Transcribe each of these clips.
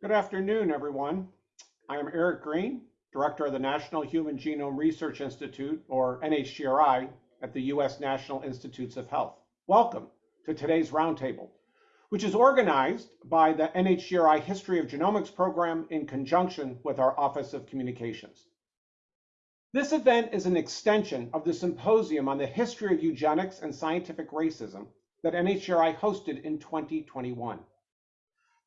Good afternoon, everyone. I am Eric Green, Director of the National Human Genome Research Institute, or NHGRI, at the U.S. National Institutes of Health. Welcome to today's roundtable, which is organized by the NHGRI History of Genomics program in conjunction with our Office of Communications. This event is an extension of the symposium on the history of eugenics and scientific racism that NHGRI hosted in 2021.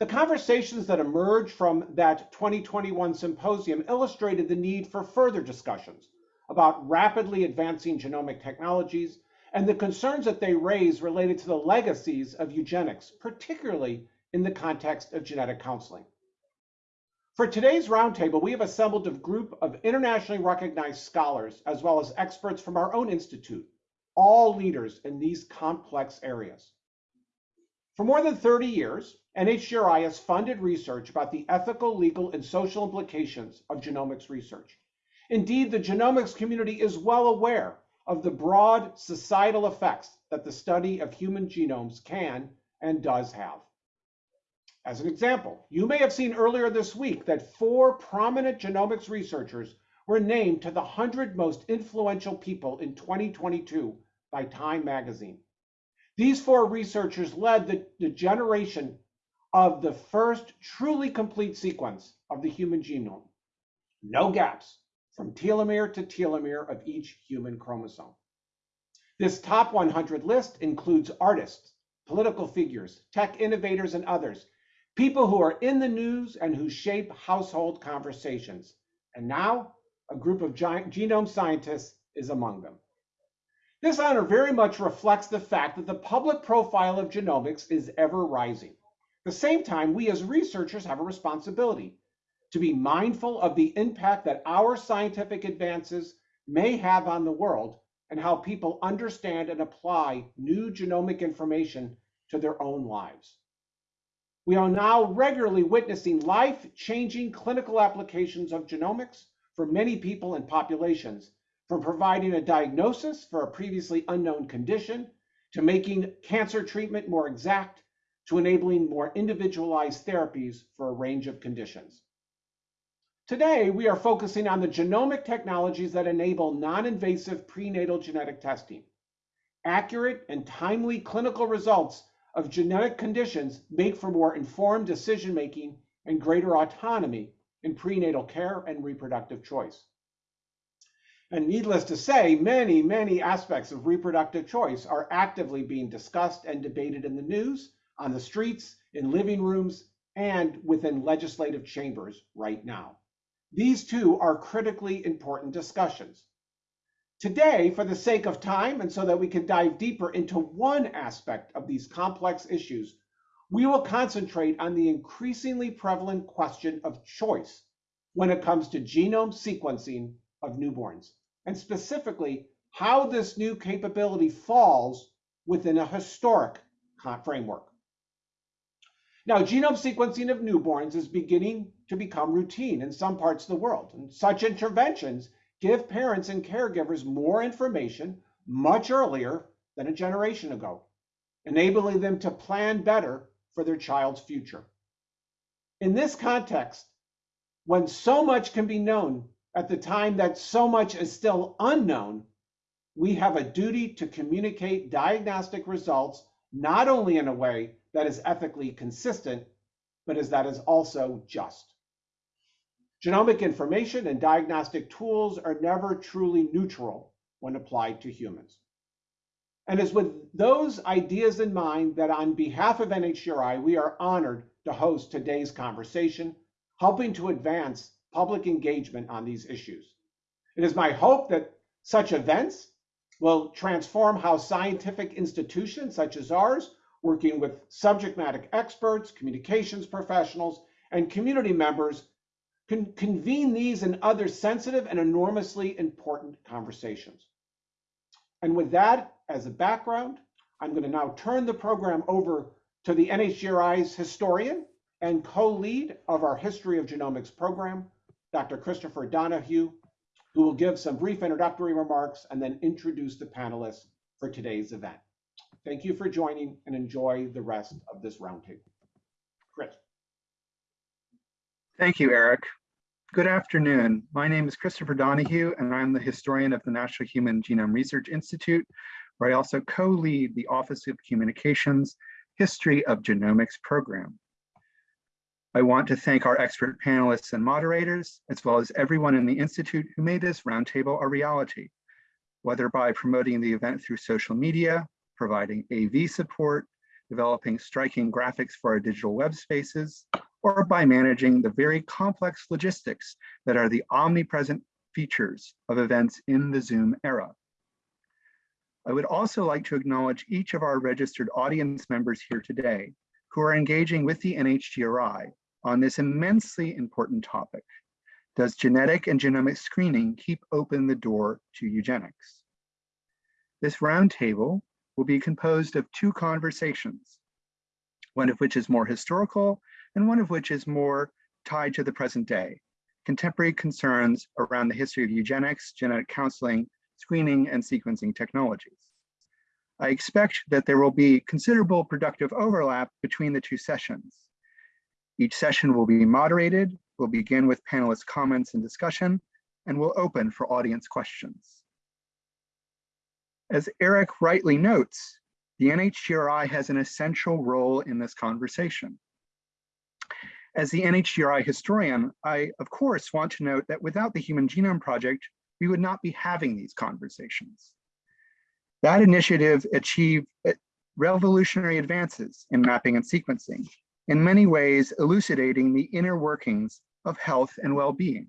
The conversations that emerged from that 2021 symposium illustrated the need for further discussions about rapidly advancing genomic technologies and the concerns that they raise related to the legacies of eugenics, particularly in the context of genetic counseling. For today's roundtable, we have assembled a group of internationally recognized scholars as well as experts from our own institute, all leaders in these complex areas. For more than 30 years, NHGRI has funded research about the ethical, legal, and social implications of genomics research. Indeed, the genomics community is well aware of the broad societal effects that the study of human genomes can and does have. As an example, you may have seen earlier this week that four prominent genomics researchers were named to the 100 most influential people in 2022 by Time magazine. These four researchers led the, the generation of the first truly complete sequence of the human genome. No gaps from telomere to telomere of each human chromosome. This top 100 list includes artists, political figures, tech innovators, and others, people who are in the news and who shape household conversations. And now, a group of genome scientists is among them. This honor very much reflects the fact that the public profile of genomics is ever rising. At the same time, we as researchers have a responsibility to be mindful of the impact that our scientific advances may have on the world and how people understand and apply new genomic information to their own lives. We are now regularly witnessing life-changing clinical applications of genomics for many people and populations, from providing a diagnosis for a previously unknown condition, to making cancer treatment more exact, to enabling more individualized therapies for a range of conditions. Today, we are focusing on the genomic technologies that enable non-invasive prenatal genetic testing. Accurate and timely clinical results of genetic conditions make for more informed decision-making and greater autonomy in prenatal care and reproductive choice. And needless to say, many, many aspects of reproductive choice are actively being discussed and debated in the news on the streets, in living rooms, and within legislative chambers right now. These two are critically important discussions. Today, for the sake of time and so that we can dive deeper into one aspect of these complex issues, we will concentrate on the increasingly prevalent question of choice when it comes to genome sequencing of newborns, and specifically how this new capability falls within a historic framework. Now, genome sequencing of newborns is beginning to become routine in some parts of the world, and such interventions give parents and caregivers more information much earlier than a generation ago, enabling them to plan better for their child's future. In this context, when so much can be known at the time that so much is still unknown, we have a duty to communicate diagnostic results not only in a way that is ethically consistent, but as that is also just. Genomic information and diagnostic tools are never truly neutral when applied to humans. And it's with those ideas in mind that on behalf of NHGRI, we are honored to host today's conversation, helping to advance public engagement on these issues. It is my hope that such events will transform how scientific institutions such as ours working with subject matter experts, communications professionals, and community members can convene these and other sensitive and enormously important conversations. And with that as a background, I'm going to now turn the program over to the NHGRI's historian and co-lead of our History of Genomics program, Dr. Christopher Donohue, who will give some brief introductory remarks and then introduce the panelists for today's event. Thank you for joining and enjoy the rest of this roundtable. Chris. Thank you, Eric. Good afternoon. My name is Christopher Donohue, and I'm the historian of the National Human Genome Research Institute, where I also co-lead the Office of Communications History of Genomics program. I want to thank our expert panelists and moderators, as well as everyone in the Institute who made this roundtable a reality, whether by promoting the event through social media, providing AV support, developing striking graphics for our digital web spaces, or by managing the very complex logistics that are the omnipresent features of events in the Zoom era. I would also like to acknowledge each of our registered audience members here today who are engaging with the NHGRI on this immensely important topic. Does genetic and genomic screening keep open the door to eugenics? This roundtable will be composed of two conversations, one of which is more historical and one of which is more tied to the present day, contemporary concerns around the history of eugenics, genetic counseling, screening, and sequencing technologies. I expect that there will be considerable productive overlap between the two sessions. Each session will be moderated, will begin with panelists' comments and discussion, and will open for audience questions. As Eric rightly notes, the NHGRI has an essential role in this conversation. As the NHGRI historian, I, of course, want to note that without the Human Genome Project, we would not be having these conversations. That initiative achieved eh, revolutionary advances in mapping and sequencing, in many ways elucidating the inner workings of health and well-being.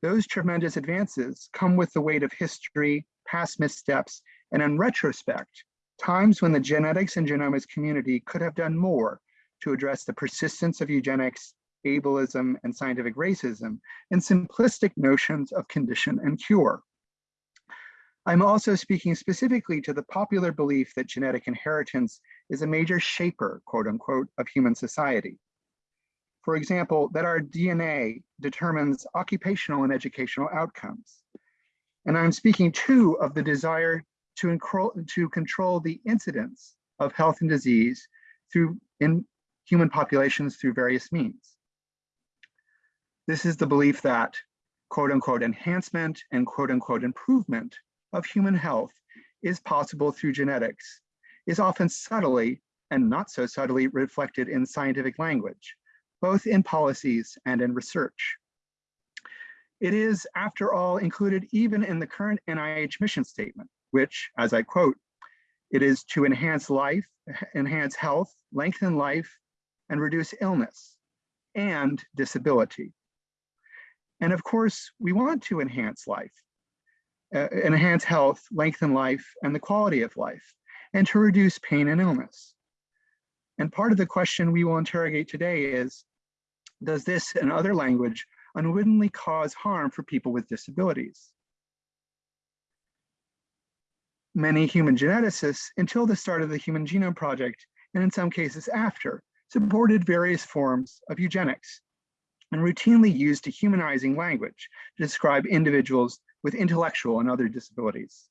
Those tremendous advances come with the weight of history, past missteps, and in retrospect, times when the genetics and genomics community could have done more to address the persistence of eugenics, ableism, and scientific racism, and simplistic notions of condition and cure. I'm also speaking specifically to the popular belief that genetic inheritance is a major shaper, quote unquote, of human society. For example, that our DNA determines occupational and educational outcomes. And I'm speaking too of the desire to, to control the incidence of health and disease through in human populations through various means. This is the belief that quote unquote enhancement and quote unquote improvement of human health is possible through genetics, is often subtly and not so subtly reflected in scientific language, both in policies and in research. It is, after all, included even in the current NIH mission statement, which, as I quote, it is to enhance life, enhance health, lengthen life, and reduce illness and disability. And of course, we want to enhance life, uh, enhance health, lengthen life, and the quality of life, and to reduce pain and illness. And part of the question we will interrogate today is, does this and other language unwittingly cause harm for people with disabilities? Many human geneticists, until the start of the Human Genome Project, and in some cases after, supported various forms of eugenics and routinely used dehumanizing language to describe individuals with intellectual and other disabilities.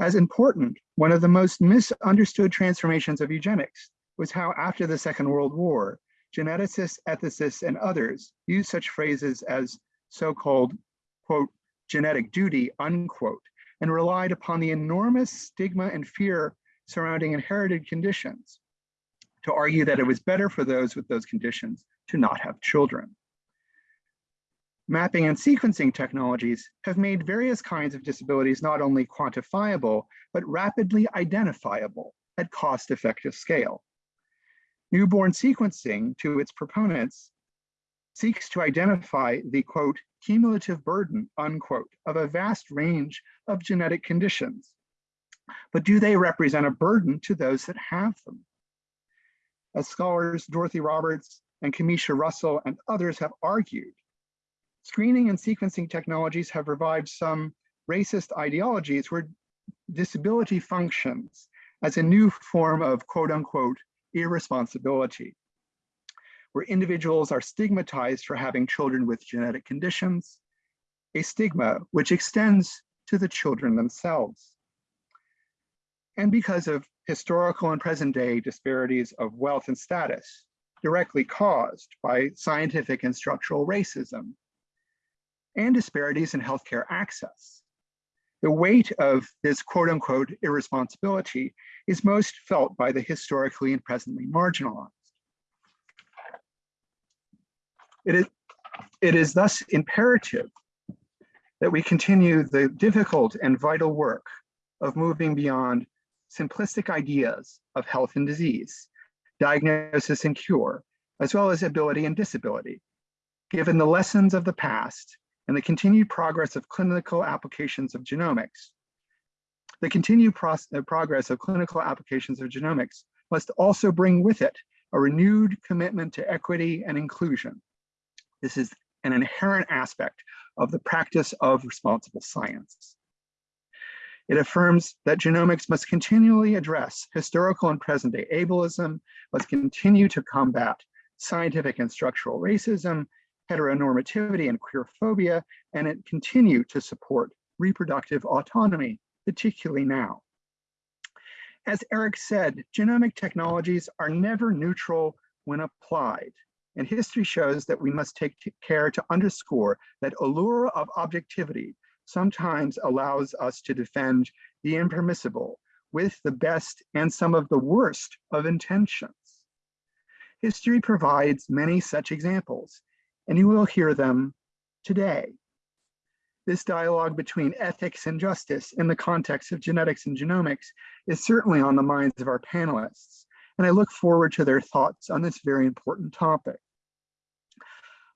As important, one of the most misunderstood transformations of eugenics was how after the Second World War, geneticists, ethicists, and others used such phrases as so-called, quote, genetic duty, unquote, and relied upon the enormous stigma and fear surrounding inherited conditions to argue that it was better for those with those conditions to not have children. Mapping and sequencing technologies have made various kinds of disabilities not only quantifiable, but rapidly identifiable at cost-effective scale. Newborn sequencing, to its proponents, seeks to identify the, quote, cumulative burden, unquote, of a vast range of genetic conditions. But do they represent a burden to those that have them? As scholars Dorothy Roberts and Camisha Russell and others have argued, screening and sequencing technologies have revived some racist ideologies where disability functions as a new form of quote unquote irresponsibility, where individuals are stigmatized for having children with genetic conditions, a stigma which extends to the children themselves. And because of historical and present day disparities of wealth and status, directly caused by scientific and structural racism and disparities in healthcare access. The weight of this quote unquote irresponsibility is most felt by the historically and presently marginalized. It is, it is thus imperative that we continue the difficult and vital work of moving beyond simplistic ideas of health and disease, diagnosis and cure, as well as ability and disability. Given the lessons of the past and the continued progress of clinical applications of genomics, the continued uh, progress of clinical applications of genomics must also bring with it a renewed commitment to equity and inclusion. This is an inherent aspect of the practice of responsible science. It affirms that genomics must continually address historical and present day ableism, must continue to combat scientific and structural racism, heteronormativity and queerphobia, and it continue to support reproductive autonomy, particularly now. As Eric said, genomic technologies are never neutral when applied. And history shows that we must take care to underscore that allure of objectivity sometimes allows us to defend the impermissible with the best and some of the worst of intentions. History provides many such examples, and you will hear them today. This dialogue between ethics and justice in the context of genetics and genomics is certainly on the minds of our panelists, and I look forward to their thoughts on this very important topic.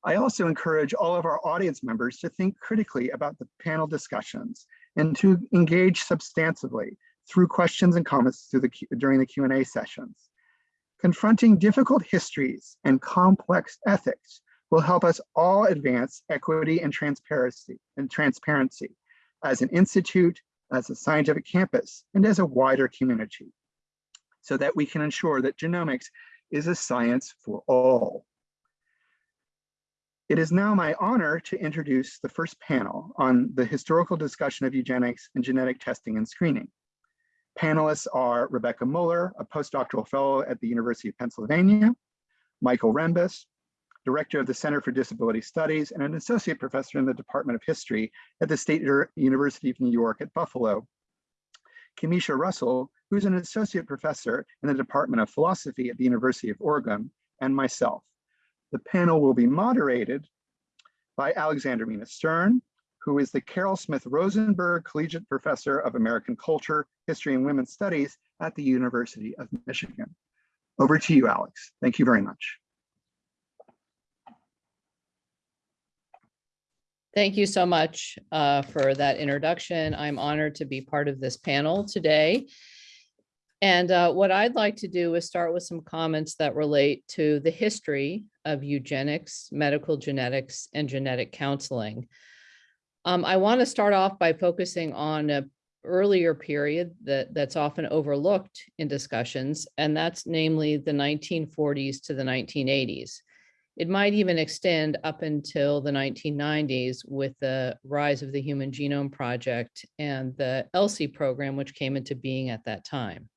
I also encourage all of our audience members to think critically about the panel discussions and to engage substantively through questions and comments the, during the Q&A sessions. Confronting difficult histories and complex ethics will help us all advance equity and transparency and transparency as an institute, as a scientific campus, and as a wider community, so that we can ensure that genomics is a science for all. It is now my honor to introduce the first panel on the historical discussion of eugenics and genetic testing and screening. Panelists are Rebecca Mueller, a postdoctoral fellow at the University of Pennsylvania, Michael Rembis, director of the Center for Disability Studies and an associate professor in the Department of History at the State University of New York at Buffalo, Camisha Russell, who's an associate professor in the Department of Philosophy at the University of Oregon, and myself. The panel will be moderated by Alexandra Minna Stern, who is the Carroll Smith Rosenberg Collegiate Professor of American Culture, History, and Women's Studies at the University of Michigan. Over to you, Alex. Thank you very much. Thank you so much uh, for that introduction. I'm honored to be part of this panel today. And uh, what I'd like to do is start with some comments that relate to the history of eugenics, medical genetics, and genetic counseling. Um, I want to start off by focusing on a earlier period that, that's often overlooked in discussions, and that's namely the 1940s to the 1980s. It might even extend up until the 1990s with the rise of the Human Genome Project and the ELSI program, which came into being at that time.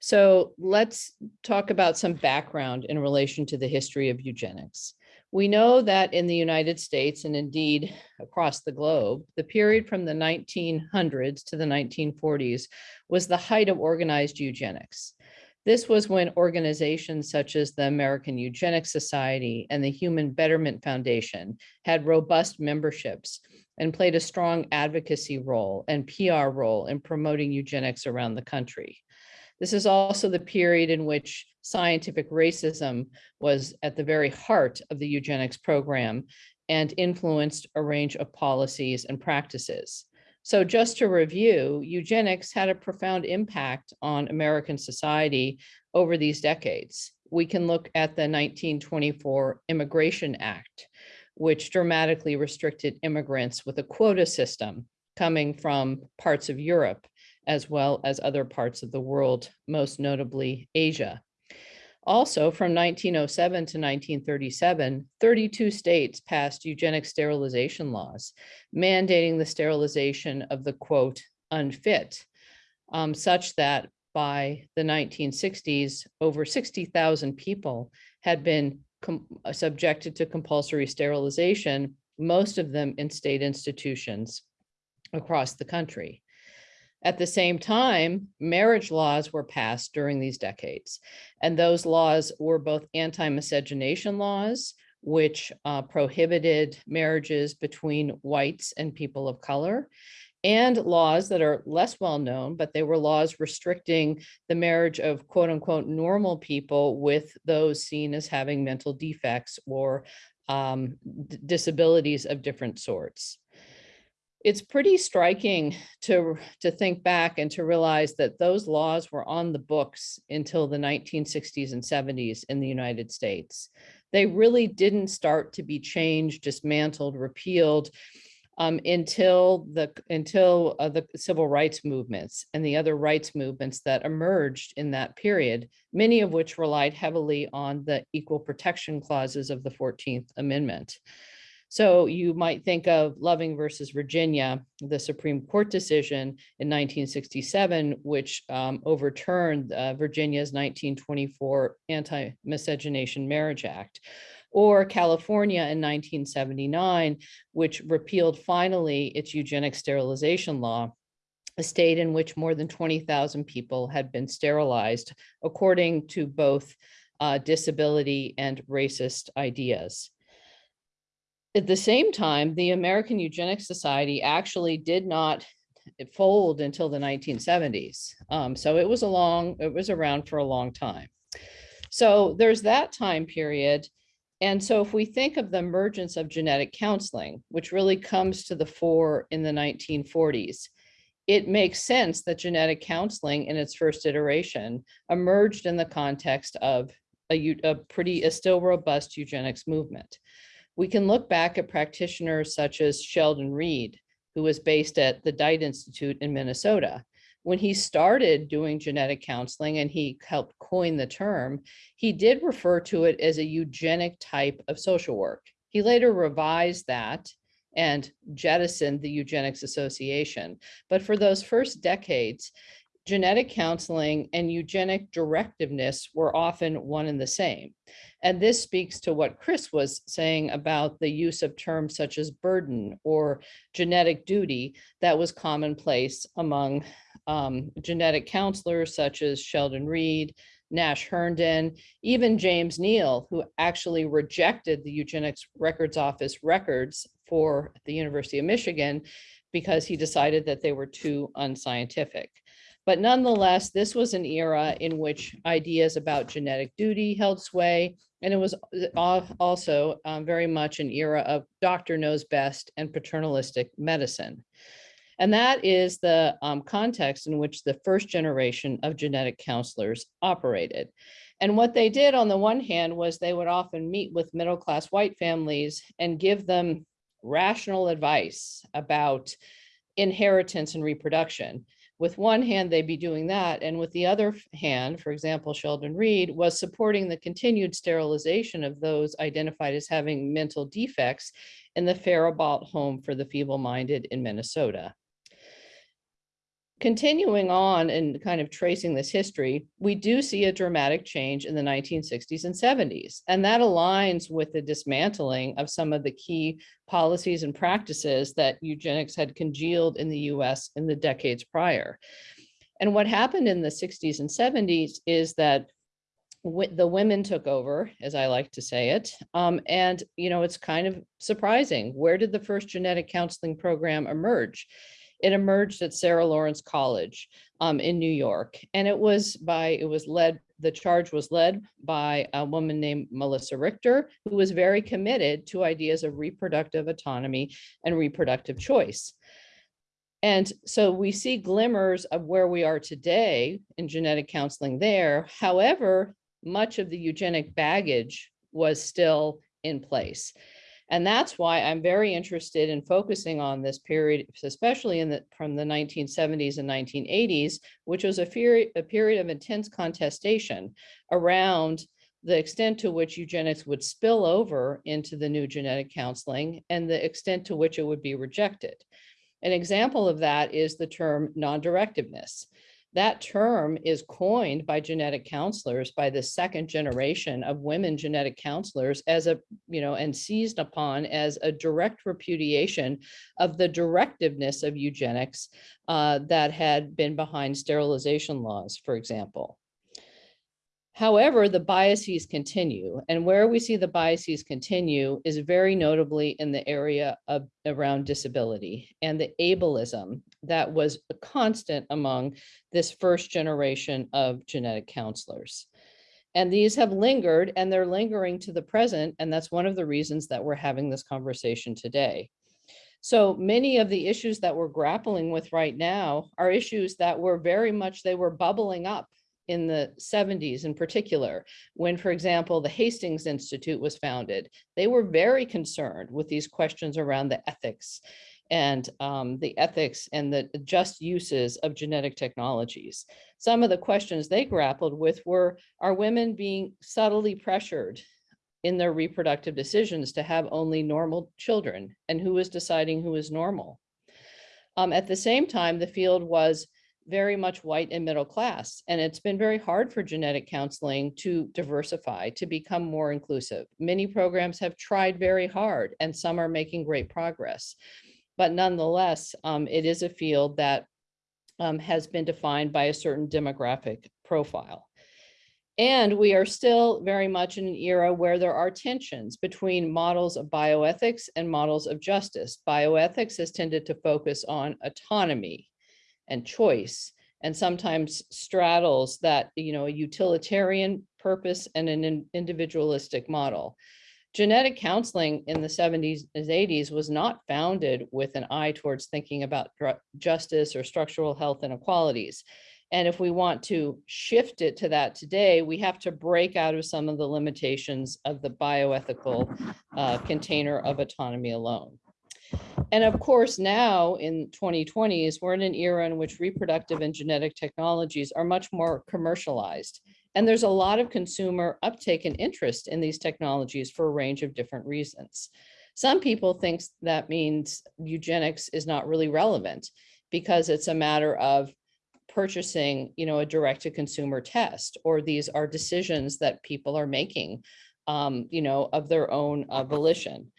So let's talk about some background in relation to the history of eugenics. We know that in the United States and indeed across the globe, the period from the 1900s to the 1940s was the height of organized eugenics. This was when organizations such as the American Eugenics Society and the Human Betterment Foundation had robust memberships and played a strong advocacy role and PR role in promoting eugenics around the country. This is also the period in which scientific racism was at the very heart of the eugenics program and influenced a range of policies and practices. So just to review, eugenics had a profound impact on American society over these decades. We can look at the 1924 Immigration Act, which dramatically restricted immigrants with a quota system coming from parts of Europe as well as other parts of the world, most notably Asia. Also, from 1907 to 1937, 32 states passed eugenic sterilization laws, mandating the sterilization of the quote, unfit, um, such that by the 1960s, over 60,000 people had been uh, subjected to compulsory sterilization, most of them in state institutions across the country. At the same time, marriage laws were passed during these decades. And those laws were both anti-miscegenation laws, which uh, prohibited marriages between whites and people of color, and laws that are less well known, but they were laws restricting the marriage of quote unquote normal people with those seen as having mental defects or um, disabilities of different sorts. It's pretty striking to, to think back and to realize that those laws were on the books until the 1960s and 70s in the United States. They really didn't start to be changed, dismantled, repealed um, until the until uh, the civil rights movements and the other rights movements that emerged in that period, many of which relied heavily on the equal protection clauses of the 14th Amendment. So you might think of Loving versus Virginia, the Supreme Court decision in 1967, which um, overturned uh, Virginia's 1924 Anti-Miscegenation Marriage Act or California in 1979, which repealed finally its eugenic sterilization law, a state in which more than 20,000 people had been sterilized, according to both uh, disability and racist ideas. At the same time, the American Eugenics Society actually did not fold until the 1970s. Um, so it was a long, it was around for a long time. So there's that time period. And so if we think of the emergence of genetic counseling, which really comes to the fore in the 1940s, it makes sense that genetic counseling in its first iteration emerged in the context of a, a pretty, a still robust eugenics movement. We can look back at practitioners such as Sheldon Reed, who was based at the Dight Institute in Minnesota. When he started doing genetic counseling and he helped coin the term, he did refer to it as a eugenic type of social work. He later revised that and jettisoned the Eugenics Association. But for those first decades, genetic counseling and eugenic directiveness were often one and the same. And this speaks to what Chris was saying about the use of terms such as burden or genetic duty that was commonplace among um, genetic counselors such as Sheldon Reed, Nash Herndon, even James Neel, who actually rejected the Eugenics Records Office records for the University of Michigan because he decided that they were too unscientific. But nonetheless, this was an era in which ideas about genetic duty held sway. And it was also um, very much an era of doctor knows best and paternalistic medicine. And that is the um, context in which the first generation of genetic counselors operated. And what they did on the one hand was they would often meet with middle class white families and give them rational advice about inheritance and reproduction with one hand, they'd be doing that. And with the other hand, for example, Sheldon Reed was supporting the continued sterilization of those identified as having mental defects in the Faribault Home for the Feeble-Minded in Minnesota. Continuing on and kind of tracing this history, we do see a dramatic change in the 1960s and 70s, and that aligns with the dismantling of some of the key policies and practices that eugenics had congealed in the US in the decades prior. And what happened in the 60s and 70s is that the women took over, as I like to say it. Um, and, you know, it's kind of surprising. Where did the first genetic counseling program emerge? It emerged at Sarah Lawrence College um, in New York. And it was by, it was led, the charge was led by a woman named Melissa Richter, who was very committed to ideas of reproductive autonomy and reproductive choice. And so we see glimmers of where we are today in genetic counseling there. However, much of the eugenic baggage was still in place. And that's why I'm very interested in focusing on this period, especially in the from the 1970s and 1980s, which was a, a period of intense contestation around the extent to which eugenics would spill over into the new genetic counseling and the extent to which it would be rejected. An example of that is the term non-directiveness. That term is coined by genetic counselors by the second generation of women genetic counselors as a, you know, and seized upon as a direct repudiation of the directiveness of eugenics uh, that had been behind sterilization laws, for example. However, the biases continue, and where we see the biases continue is very notably in the area of around disability and the ableism that was a constant among this first generation of genetic counselors. And these have lingered and they're lingering to the present, and that's one of the reasons that we're having this conversation today. So many of the issues that we're grappling with right now are issues that were very much, they were bubbling up in the 70s in particular, when, for example, the Hastings Institute was founded, they were very concerned with these questions around the ethics and um, the ethics and the just uses of genetic technologies. Some of the questions they grappled with were, are women being subtly pressured in their reproductive decisions to have only normal children and who is deciding who is normal? Um, at the same time, the field was very much white and middle class. And it's been very hard for genetic counseling to diversify, to become more inclusive. Many programs have tried very hard and some are making great progress. But nonetheless, um, it is a field that um, has been defined by a certain demographic profile. And we are still very much in an era where there are tensions between models of bioethics and models of justice. Bioethics has tended to focus on autonomy, and choice and sometimes straddles that, you know, a utilitarian purpose and an individualistic model. Genetic counseling in the 70s and 80s was not founded with an eye towards thinking about justice or structural health inequalities. And if we want to shift it to that today, we have to break out of some of the limitations of the bioethical uh, container of autonomy alone. And of course, now in 2020s, we're in an era in which reproductive and genetic technologies are much more commercialized. And there's a lot of consumer uptake and interest in these technologies for a range of different reasons. Some people think that means eugenics is not really relevant because it's a matter of purchasing, you know, a direct to consumer test, or these are decisions that people are making, um, you know, of their own uh, volition.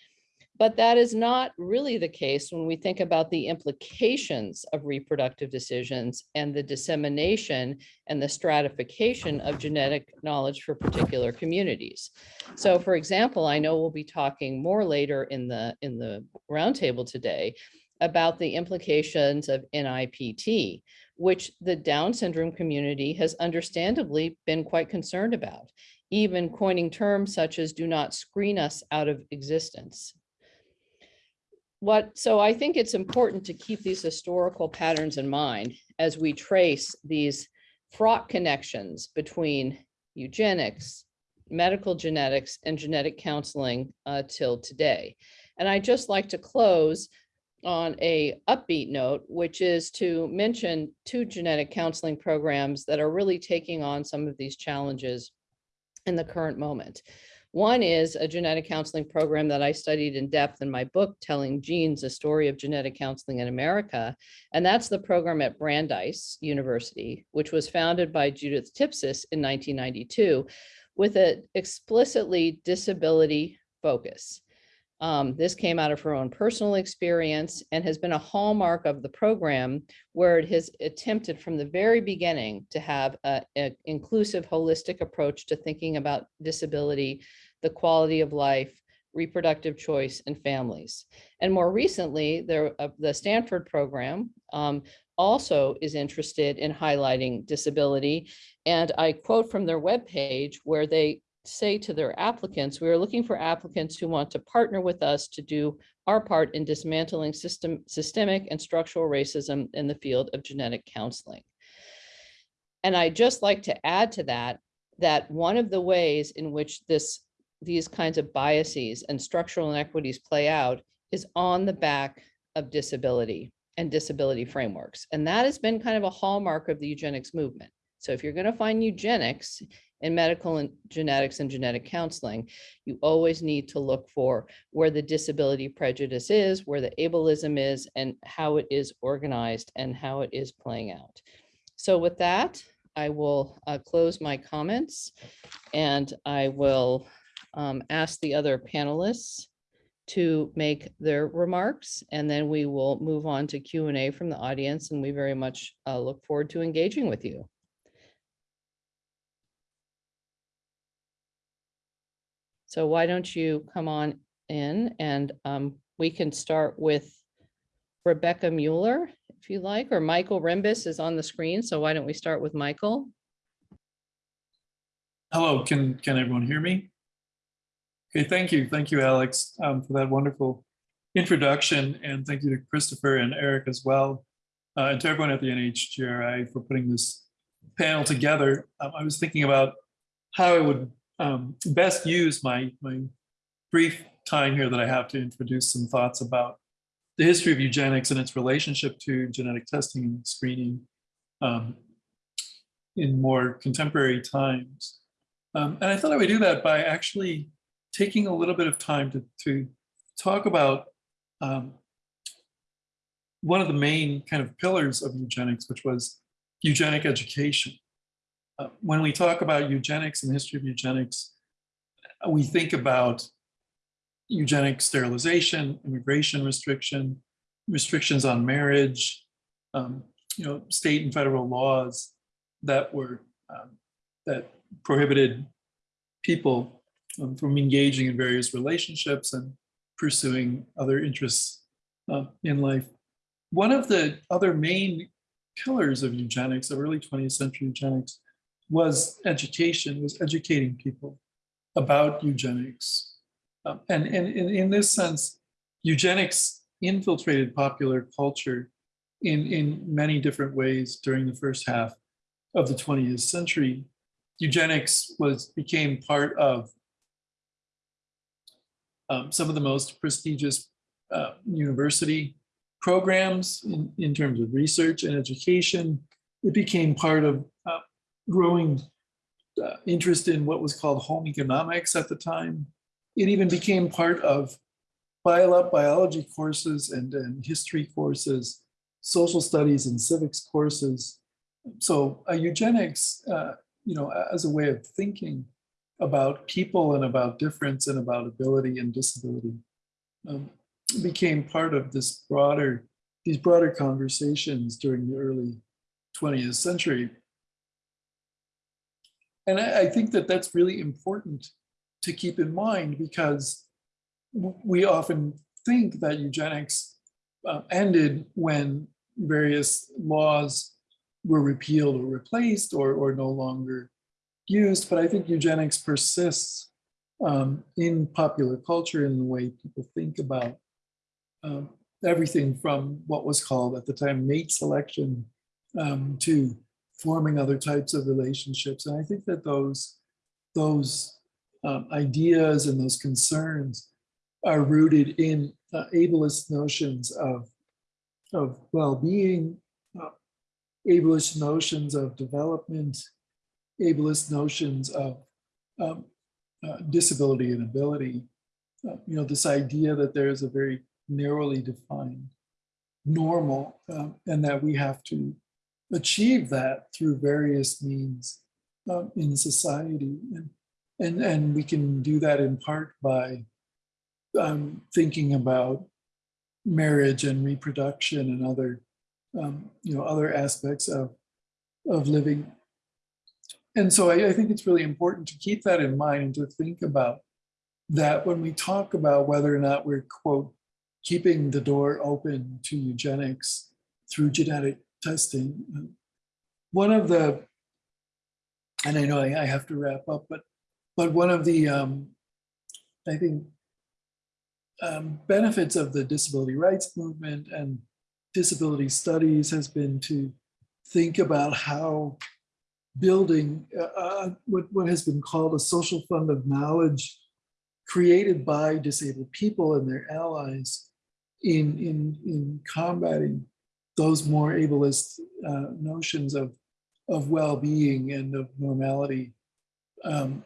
But that is not really the case when we think about the implications of reproductive decisions and the dissemination and the stratification of genetic knowledge for particular communities. So for example, I know we'll be talking more later in the, in the roundtable today about the implications of NIPT, which the Down syndrome community has understandably been quite concerned about, even coining terms such as do not screen us out of existence what, so I think it's important to keep these historical patterns in mind as we trace these fraught connections between eugenics, medical genetics, and genetic counseling uh, till today. And I just like to close on a upbeat note, which is to mention two genetic counseling programs that are really taking on some of these challenges in the current moment. One is a genetic counseling program that I studied in depth in my book, Telling Genes, a story of genetic counseling in America. And that's the program at Brandeis University, which was founded by Judith Tsipis in 1992 with an explicitly disability focus. Um, this came out of her own personal experience and has been a hallmark of the program where it has attempted from the very beginning to have an inclusive, holistic approach to thinking about disability, the quality of life, reproductive choice, and families. And more recently, there, uh, the Stanford program um, also is interested in highlighting disability. And I quote from their webpage where they say to their applicants, we are looking for applicants who want to partner with us to do our part in dismantling system, systemic and structural racism in the field of genetic counseling. And I just like to add to that, that one of the ways in which this these kinds of biases and structural inequities play out is on the back of disability and disability frameworks. And that has been kind of a hallmark of the eugenics movement. So if you're going to find eugenics in medical and genetics and genetic counseling, you always need to look for where the disability prejudice is, where the ableism is, and how it is organized and how it is playing out. So with that, I will uh, close my comments and I will um, ask the other panelists to make their remarks and then we will move on to Q and A from the audience and we very much uh, look forward to engaging with you. So why don't you come on in and um, we can start with Rebecca Mueller, if you like, or Michael Rembis is on the screen. So why don't we start with Michael? Hello, can, can everyone hear me? Okay, thank you. Thank you, Alex, um, for that wonderful introduction. And thank you to Christopher and Eric as well. Uh, and to everyone at the NHGRI for putting this panel together. Um, I was thinking about how I would um, best use my, my brief time here that I have to introduce some thoughts about the history of eugenics and its relationship to genetic testing and screening um, in more contemporary times. Um, and I thought I would do that by actually taking a little bit of time to, to talk about um, one of the main kind of pillars of eugenics, which was eugenic education. Uh, when we talk about eugenics and the history of eugenics, we think about eugenic sterilization, immigration restriction, restrictions on marriage, um, you know, state and federal laws that were um, that prohibited people um, from engaging in various relationships and pursuing other interests uh, in life. One of the other main pillars of eugenics, of early 20th century eugenics, was education, was educating people about eugenics. Um, and, and, and in this sense, eugenics infiltrated popular culture in, in many different ways during the first half of the 20th century. Eugenics was became part of um, some of the most prestigious uh, university programs in, in terms of research and education. It became part of uh, growing uh, interest in what was called home economics at the time. It even became part of bio biology courses and, and history courses, social studies and civics courses. So uh, eugenics, uh, you know, as a way of thinking about people and about difference and about ability and disability um, became part of this broader, these broader conversations during the early 20th century. And I, I think that that's really important to keep in mind because we often think that eugenics uh, ended when various laws were repealed or replaced or, or no longer used, but I think eugenics persists um, in popular culture in the way people think about um, everything from what was called at the time mate selection um, to forming other types of relationships. And I think that those, those um, ideas and those concerns are rooted in uh, ableist notions of, of well-being, uh, ableist notions of development, ableist notions of um, uh, disability and ability. Uh, you know, this idea that there is a very narrowly defined normal um, and that we have to achieve that through various means um, in society. And, and, and we can do that in part by um, thinking about marriage and reproduction and other, um, you know, other aspects of, of living. And so I, I think it's really important to keep that in mind and to think about that when we talk about whether or not we're, quote, keeping the door open to eugenics through genetic testing. One of the, and I know I, I have to wrap up, but but one of the, um, I think, um, benefits of the disability rights movement and disability studies has been to think about how building uh, uh, what, what has been called a social fund of knowledge created by disabled people and their allies in, in, in combating those more ableist uh, notions of, of well-being and of normality um,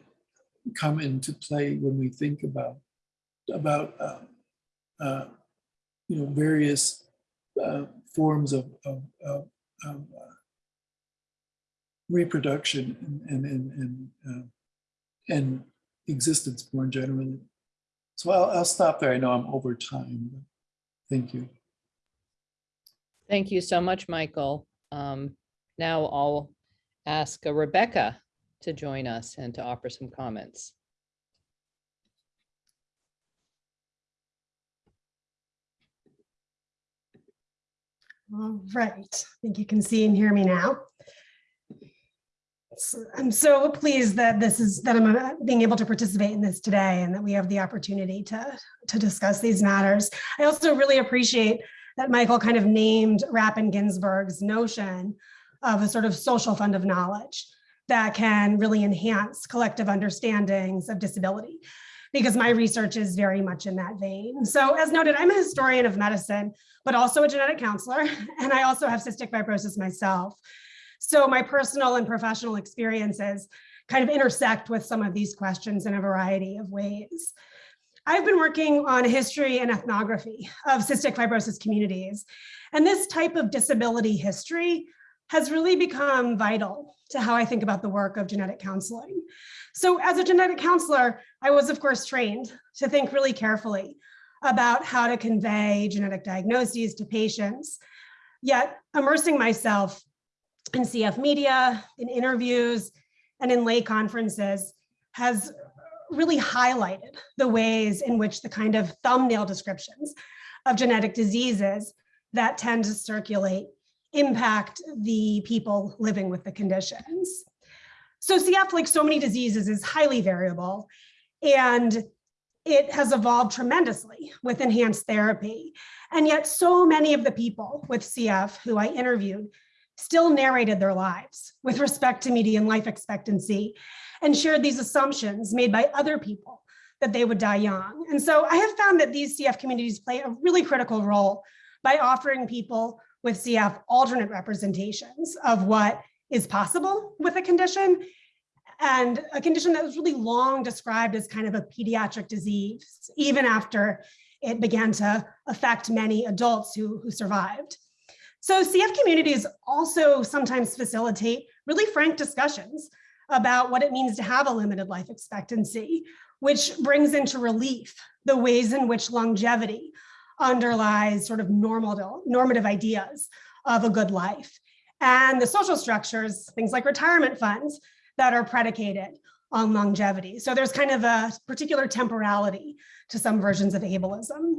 come into play when we think about about uh, uh, you know various uh, forms of, of, of, of reproduction and, and, and, and, uh, and existence more generally. So I'll, I'll stop there. I know I'm over time. but Thank you. Thank you so much, Michael. Um, Now I'll ask uh, Rebecca to join us and to offer some comments. All right, I think you can see and hear me now. I'm so pleased that this is, that I'm uh, being able to participate in this today and that we have the opportunity to, to discuss these matters. I also really appreciate that Michael kind of named Rapp and Ginsburg's notion of a sort of social fund of knowledge that can really enhance collective understandings of disability because my research is very much in that vein. So as noted, I'm a historian of medicine, but also a genetic counselor, and I also have cystic fibrosis myself. So my personal and professional experiences kind of intersect with some of these questions in a variety of ways. I've been working on history and ethnography of cystic fibrosis communities, and this type of disability history has really become vital to how I think about the work of genetic counseling. So as a genetic counselor, I was of course trained to think really carefully about how to convey genetic diagnoses to patients, yet immersing myself in CF media, in interviews, and in lay conferences has really highlighted the ways in which the kind of thumbnail descriptions of genetic diseases that tend to circulate impact the people living with the conditions. So CF, like so many diseases, is highly variable and it has evolved tremendously with enhanced therapy. And yet so many of the people with CF who I interviewed still narrated their lives with respect to median life expectancy and shared these assumptions made by other people that they would die young. And so I have found that these CF communities play a really critical role by offering people with CF alternate representations of what is possible with a condition and a condition that was really long described as kind of a pediatric disease, even after it began to affect many adults who, who survived. So CF communities also sometimes facilitate really frank discussions about what it means to have a limited life expectancy, which brings into relief the ways in which longevity underlies sort of normal, normative ideas of a good life. And the social structures, things like retirement funds that are predicated on longevity. So there's kind of a particular temporality to some versions of ableism.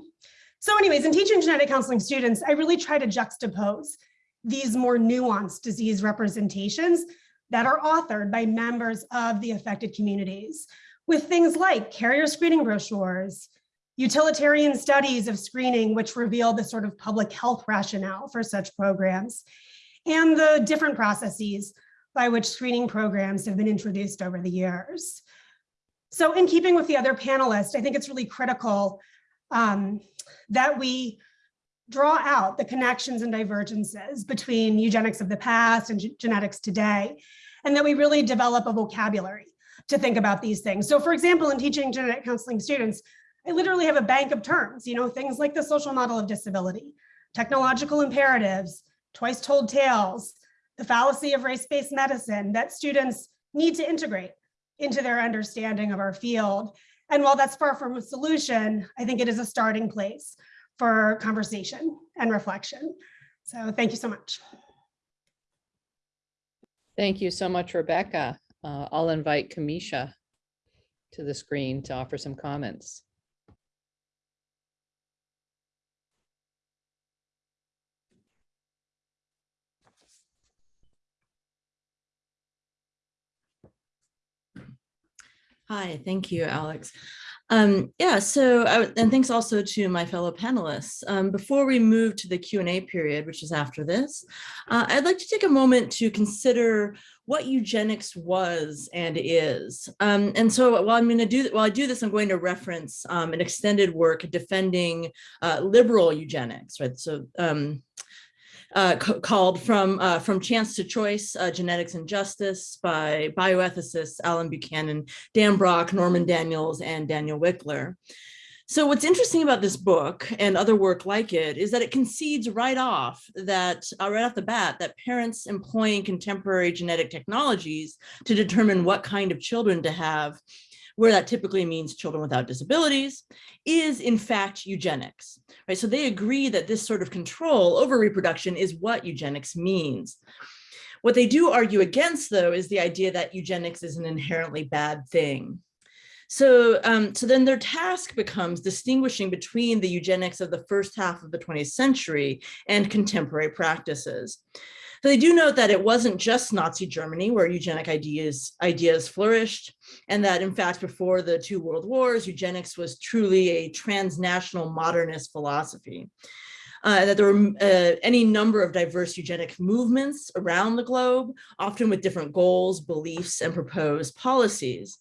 So anyways, in teaching genetic counseling students, I really try to juxtapose these more nuanced disease representations that are authored by members of the affected communities with things like carrier screening brochures, utilitarian studies of screening, which reveal the sort of public health rationale for such programs, and the different processes by which screening programs have been introduced over the years. So in keeping with the other panelists, I think it's really critical um, that we draw out the connections and divergences between eugenics of the past and genetics today, and that we really develop a vocabulary to think about these things. So for example, in teaching genetic counseling students, I literally have a bank of terms, you know, things like the social model of disability, technological imperatives, twice told tales, the fallacy of race-based medicine that students need to integrate into their understanding of our field. And while that's far from a solution, I think it is a starting place for conversation and reflection. So thank you so much. Thank you so much, Rebecca. Uh, I'll invite Camisha to the screen to offer some comments. Hi, thank you, Alex. Um, yeah, so, uh, and thanks also to my fellow panelists. Um, before we move to the Q&A period, which is after this, uh, I'd like to take a moment to consider what eugenics was and is. Um, and so while I'm going to do, while I do this, I'm going to reference um, an extended work defending uh, liberal eugenics, right? So um, uh, called From uh, From Chance to Choice, uh, Genetics and Justice by bioethicists Allen Buchanan, Dan Brock, Norman Daniels, and Daniel Wikler. So what's interesting about this book and other work like it is that it concedes right off that uh, right off the bat that parents employing contemporary genetic technologies to determine what kind of children to have, where that typically means children without disabilities, is in fact eugenics. Right? So they agree that this sort of control over reproduction is what eugenics means. What they do argue against, though, is the idea that eugenics is an inherently bad thing. So, um, so then their task becomes distinguishing between the eugenics of the first half of the 20th century and contemporary practices. They do note that it wasn't just Nazi Germany where eugenic ideas, ideas flourished, and that in fact, before the two world wars, eugenics was truly a transnational modernist philosophy. Uh, that there were uh, any number of diverse eugenic movements around the globe, often with different goals, beliefs, and proposed policies.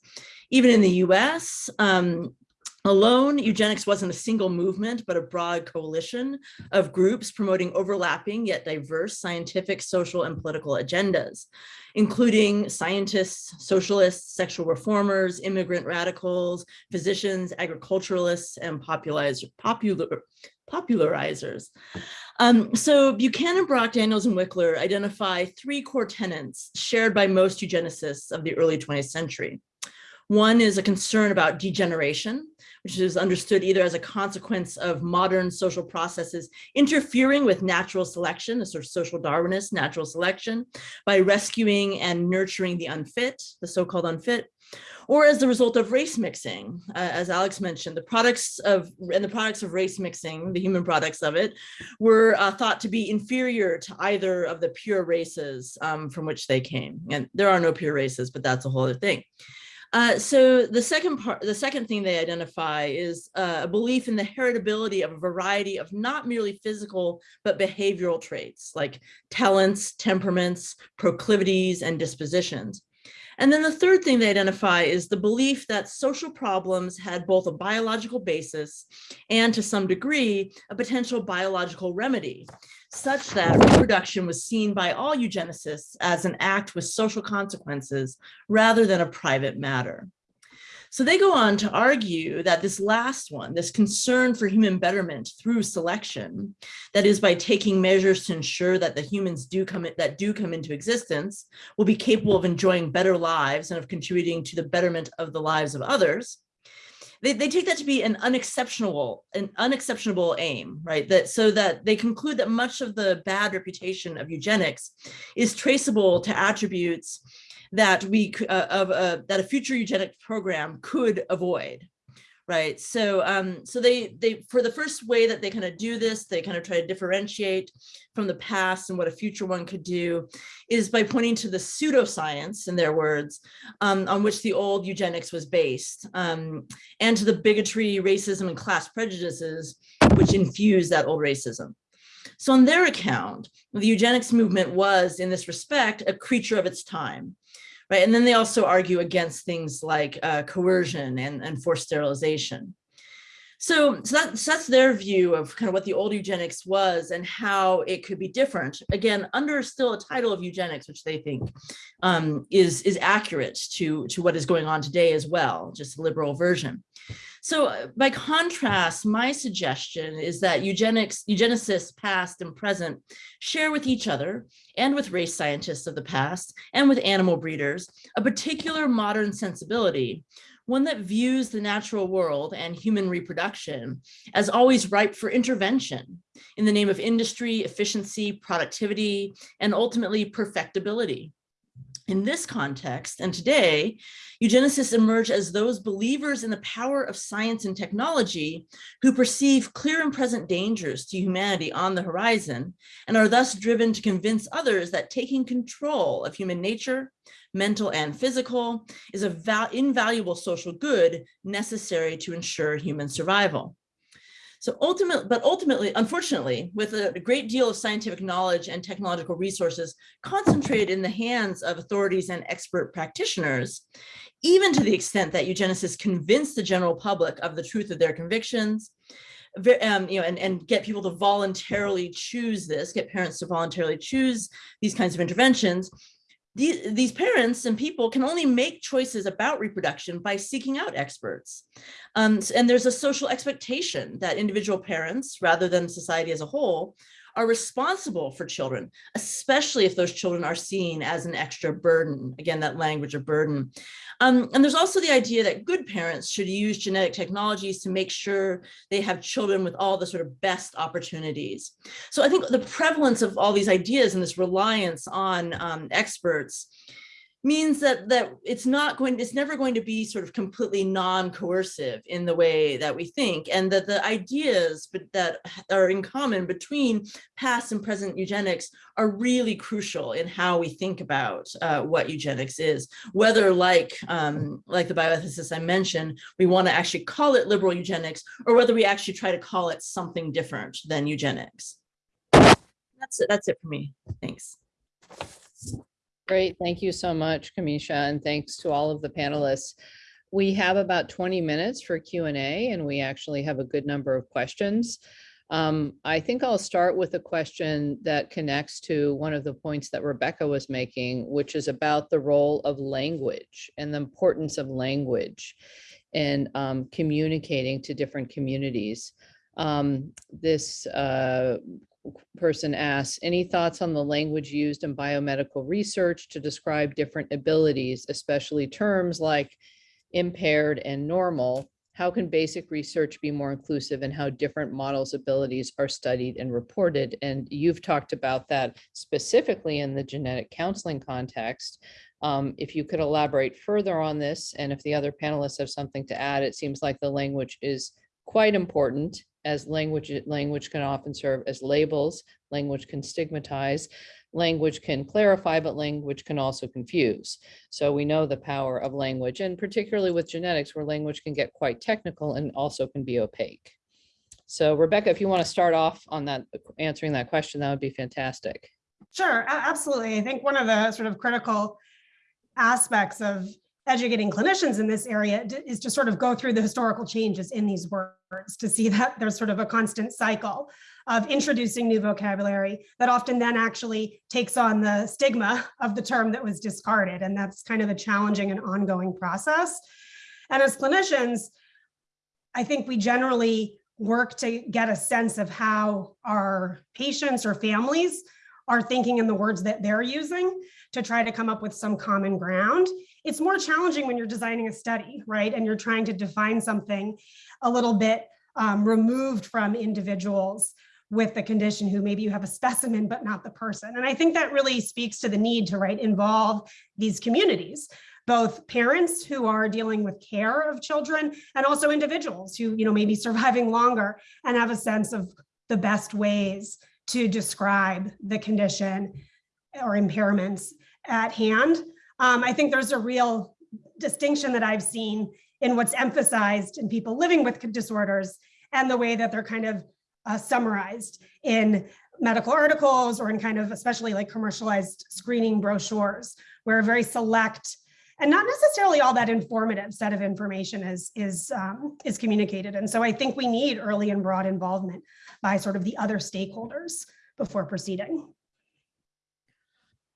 Even in the US, um, alone, eugenics wasn't a single movement, but a broad coalition of groups promoting overlapping yet diverse scientific, social, and political agendas, including scientists, socialists, sexual reformers, immigrant radicals, physicians, agriculturalists, and popularizer, popular, popularizers. Um, so Buchanan, Brock, Daniels, and Wikler identify three core tenets shared by most eugenicists of the early 20th century. One is a concern about degeneration, which is understood either as a consequence of modern social processes interfering with natural selection, a sort of social Darwinist natural selection, by rescuing and nurturing the unfit, the so-called unfit, or as the result of race mixing. Uh, as Alex mentioned, the products of and the products of race mixing, the human products of it, were uh, thought to be inferior to either of the pure races um, from which they came. And there are no pure races, but that's a whole other thing. Uh, so the second part, the second thing they identify is uh, a belief in the heritability of a variety of not merely physical, but behavioral traits like talents, temperaments, proclivities, and dispositions. And then the third thing they identify is the belief that social problems had both a biological basis and to some degree, a potential biological remedy, such that reproduction was seen by all eugenicists as an act with social consequences rather than a private matter. So they go on to argue that this last one, this concern for human betterment through selection, that is by taking measures to ensure that the humans do come in, that do come into existence will be capable of enjoying better lives and of contributing to the betterment of the lives of others. They, they take that to be an unexceptionable, an unexceptionable aim, right? That so that they conclude that much of the bad reputation of eugenics is traceable to attributes that we uh, of uh, that a future eugenic program could avoid right? So um so they they for the first way that they kind of do this they kind of try to differentiate from the past and what a future one could do is by pointing to the pseudoscience in their words um, on which the old eugenics was based um, and to the bigotry racism and class prejudices which infuse that old racism. So on their account the eugenics movement was in this respect a creature of its time right? And then they also argue against things like uh, coercion and, and forced sterilization. So, so, that, so that's their view of kind of what the old eugenics was and how it could be different. Again, under still a title of eugenics, which they think um, is, is accurate to, to what is going on today as well, just a liberal version. So uh, by contrast, my suggestion is that eugenics, eugenicists past and present share with each other and with race scientists of the past and with animal breeders, a particular modern sensibility, one that views the natural world and human reproduction as always ripe for intervention in the name of industry, efficiency, productivity, and ultimately perfectibility. In this context, and today, eugenicists emerge as those believers in the power of science and technology who perceive clear and present dangers to humanity on the horizon and are thus driven to convince others that taking control of human nature, mental and physical, is an invaluable social good necessary to ensure human survival. So ultimately, but ultimately, unfortunately, with a great deal of scientific knowledge and technological resources concentrated in the hands of authorities and expert practitioners, even to the extent that eugenicists convince the general public of the truth of their convictions, um, you know, and, and get people to voluntarily choose this, get parents to voluntarily choose these kinds of interventions, these, these parents and people can only make choices about reproduction by seeking out experts. Um, and there's a social expectation that individual parents, rather than society as a whole, are responsible for children, especially if those children are seen as an extra burden. Again, that language of burden. Um, and there's also the idea that good parents should use genetic technologies to make sure they have children with all the sort of best opportunities. So I think the prevalence of all these ideas and this reliance on um, experts means that that it's not going it's never going to be sort of completely non-coercive in the way that we think and that the ideas but that are in common between past and present eugenics are really crucial in how we think about uh, what eugenics is. Whether like um, like the bioethicist I mentioned we want to actually call it liberal eugenics or whether we actually try to call it something different than eugenics. That's it that's it for me. Thanks Great, thank you so much, Camisha, and thanks to all of the panelists. We have about 20 minutes for Q and A, and we actually have a good number of questions. Um, I think I'll start with a question that connects to one of the points that Rebecca was making, which is about the role of language and the importance of language in um, communicating to different communities. Um, This uh, person asks, any thoughts on the language used in biomedical research to describe different abilities, especially terms like impaired and normal? How can basic research be more inclusive and how different models' abilities are studied and reported? And you've talked about that specifically in the genetic counseling context. Um, if you could elaborate further on this, and if the other panelists have something to add, it seems like the language is quite important as language, language can often serve as labels, language can stigmatize, language can clarify, but language can also confuse. So we know the power of language and particularly with genetics where language can get quite technical and also can be opaque. So Rebecca, if you want to start off on that, answering that question, that would be fantastic. Sure, absolutely. I think one of the sort of critical aspects of educating clinicians in this area is to sort of go through the historical changes in these words to see that there's sort of a constant cycle of introducing new vocabulary that often then actually takes on the stigma of the term that was discarded. And that's kind of a challenging and ongoing process. And as clinicians, I think we generally work to get a sense of how our patients or families are thinking in the words that they're using to try to come up with some common ground. It's more challenging when you're designing a study, right? And you're trying to define something a little bit um, removed from individuals with the condition who maybe you have a specimen but not the person. And I think that really speaks to the need to right involve these communities both parents who are dealing with care of children and also individuals who you know maybe surviving longer and have a sense of the best ways to describe the condition or impairments at hand. Um, I think there's a real distinction that I've seen in what's emphasized in people living with disorders and the way that they're kind of uh, summarized in medical articles or in kind of especially like commercialized screening brochures where a very select and not necessarily all that informative set of information is is um, is communicated. And so I think we need early and broad involvement by sort of the other stakeholders before proceeding.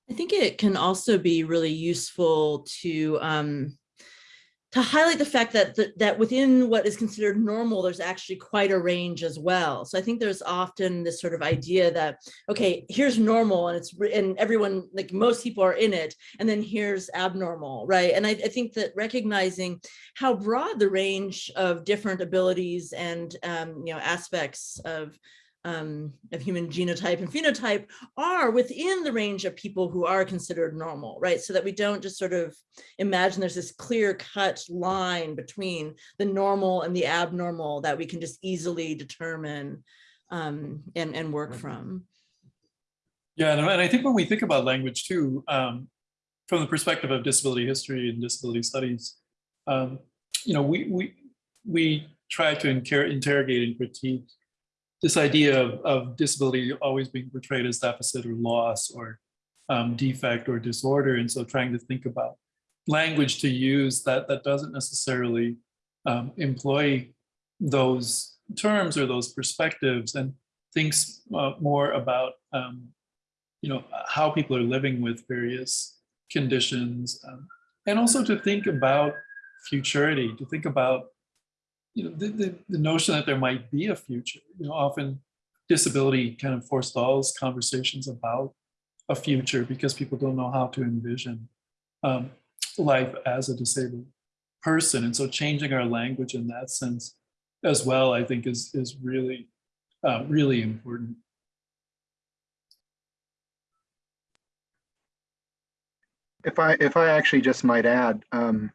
I think it can also be really useful to um, to highlight the fact that th- that within what is considered normal, there's actually quite a range as well. So I think there's often this sort of idea that okay, here's normal, and it's and everyone like most people are in it, and then here's abnormal, right? And I, I think that recognizing how broad the range of different abilities and um, you know aspects of um, of human genotype and phenotype are within the range of people who are considered normal, right? So that we don't just sort of imagine there's this clear cut line between the normal and the abnormal that we can just easily determine um, and, and work from. Yeah, and I think when we think about language too, um, from the perspective of disability history and disability studies, um, you know, we we we try to inter interrogate and critique this idea of, of disability always being portrayed as deficit or loss or um, defect or disorder, and so trying to think about language to use that that doesn't necessarily um, employ those terms or those perspectives and thinks uh, more about um, you know how people are living with various conditions, um, and also to think about futurity, to think about you know, the, the, the notion that there might be a future, you know, often disability kind of forestalls conversations about a future because people don't know how to envision um, life as a disabled person. And so changing our language in that sense as well, I think is, is really, uh, really important. If I, if I actually just might add, um,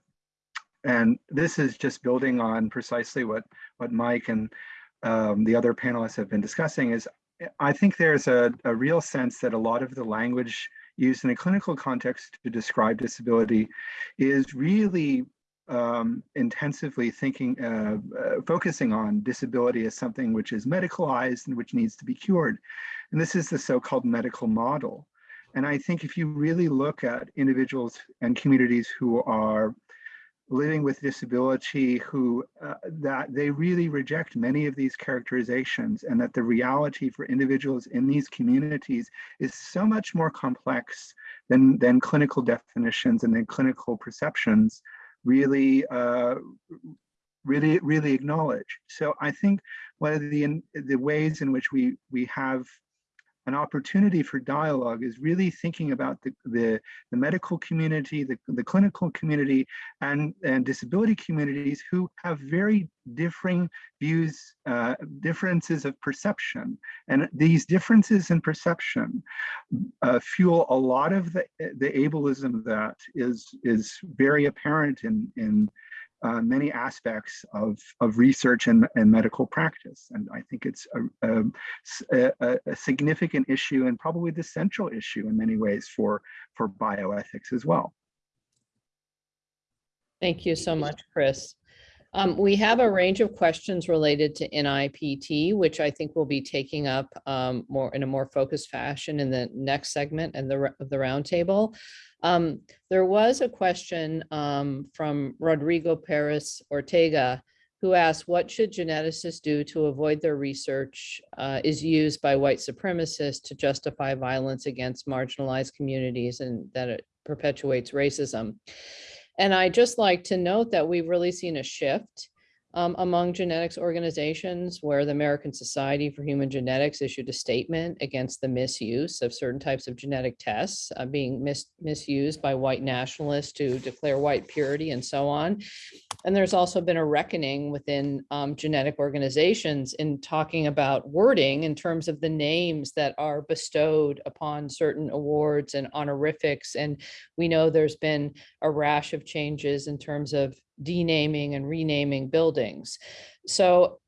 and this is just building on precisely what, what Mike and um, the other panelists have been discussing is I think there's a, a real sense that a lot of the language used in a clinical context to describe disability is really um, intensively thinking, uh, uh, focusing on disability as something which is medicalized and which needs to be cured. And this is the so-called medical model. And I think if you really look at individuals and communities who are living with disability who uh, that they really reject many of these characterizations and that the reality for individuals in these communities is so much more complex than than clinical definitions and then clinical perceptions really uh, really really acknowledge. So i think one of the the ways in which we we have an opportunity for dialogue is really thinking about the, the, the medical community, the, the clinical community, and, and disability communities who have very differing views, uh, differences of perception. And these differences in perception uh, fuel a lot of the, the ableism that is, is very apparent in, in uh, many aspects of, of research and, and medical practice. And I think it's a, a, a, significant issue and probably the central issue in many ways for, for bioethics as well. Thank you so much, Chris. Um, we have a range of questions related to NIPT, which I think we'll be taking up um, more in a more focused fashion in the next segment and the, of the roundtable. Um, there was a question um, from Rodrigo Perez Ortega, who asked, what should geneticists do to avoid their research uh, is used by white supremacists to justify violence against marginalized communities and that it perpetuates racism. And I just like to note that we've really seen a shift um, among genetics organizations where the American Society for Human Genetics issued a statement against the misuse of certain types of genetic tests uh, being mis misused by white nationalists to declare white purity and so on. And there's also been a reckoning within um, genetic organizations in talking about wording in terms of the names that are bestowed upon certain awards and honorifics. And we know there's been a rash of changes in terms of denaming and renaming buildings. So